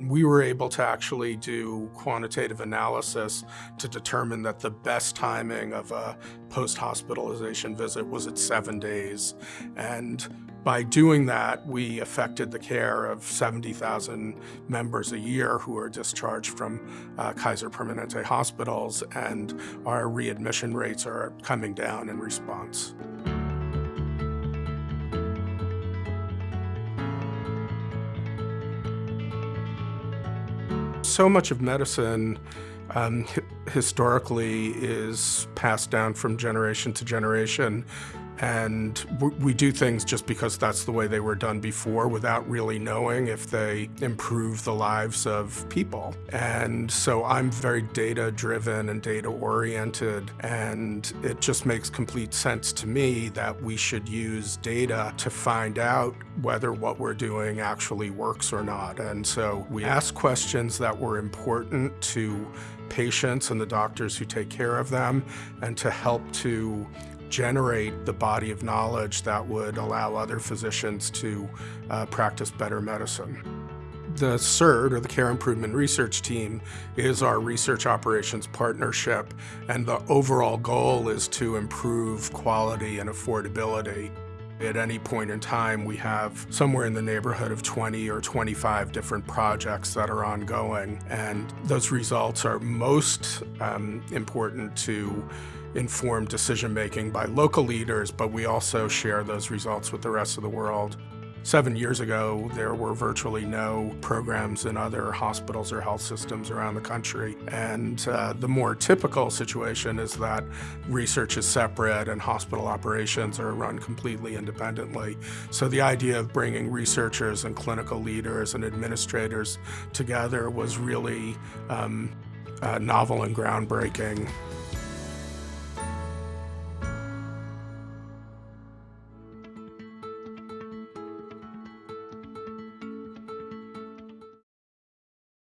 We were able to actually do quantitative analysis to determine that the best timing of a post-hospitalization visit was at seven days. And by doing that, we affected the care of 70,000 members a year who are discharged from uh, Kaiser Permanente hospitals, and our readmission rates are coming down in response. So much of medicine um, historically is passed down from generation to generation and we do things just because that's the way they were done before without really knowing if they improve the lives of people. And so I'm very data driven and data oriented and it just makes complete sense to me that we should use data to find out whether what we're doing actually works or not. And so we ask questions that were important to patients and the doctors who take care of them and to help to generate the body of knowledge that would allow other physicians to uh, practice better medicine. The CIRT, or the Care Improvement Research Team, is our research operations partnership, and the overall goal is to improve quality and affordability. At any point in time, we have somewhere in the neighborhood of 20 or 25 different projects that are ongoing, and those results are most um, important to inform decision making by local leaders, but we also share those results with the rest of the world. Seven years ago, there were virtually no programs in other hospitals or health systems around the country. And uh, the more typical situation is that research is separate and hospital operations are run completely independently. So the idea of bringing researchers and clinical leaders and administrators together was really um, uh, novel and groundbreaking.